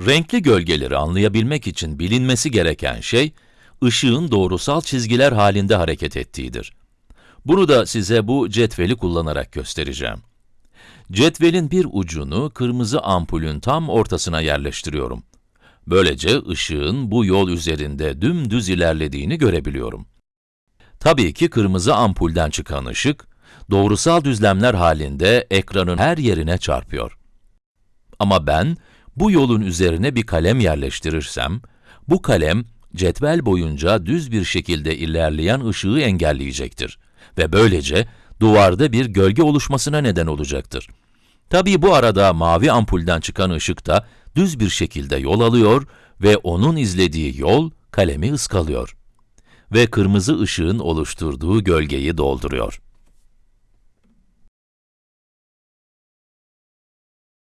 Renkli gölgeleri anlayabilmek için bilinmesi gereken şey, ışığın doğrusal çizgiler halinde hareket ettiğidir. Bunu da size bu cetveli kullanarak göstereceğim. Cetvelin bir ucunu kırmızı ampulün tam ortasına yerleştiriyorum. Böylece ışığın bu yol üzerinde dümdüz ilerlediğini görebiliyorum. Tabii ki kırmızı ampulden çıkan ışık, doğrusal düzlemler halinde ekranın her yerine çarpıyor. Ama ben, bu yolun üzerine bir kalem yerleştirirsem, bu kalem, cetvel boyunca düz bir şekilde ilerleyen ışığı engelleyecektir ve böylece duvarda bir gölge oluşmasına neden olacaktır. Tabii bu arada mavi ampulden çıkan ışık da düz bir şekilde yol alıyor ve onun izlediği yol kalemi ıskalıyor ve kırmızı ışığın oluşturduğu gölgeyi dolduruyor.